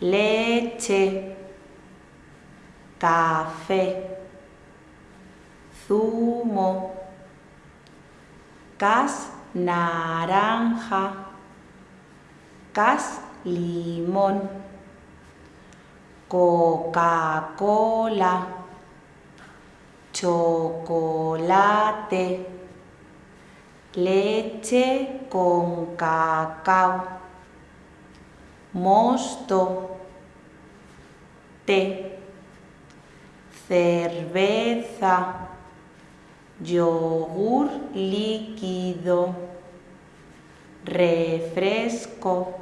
leche, café, zumo, cas naranja, cas limón, Coca-Cola, chocolate, leche con cacao, mosto, té, cerveza, yogur líquido, refresco,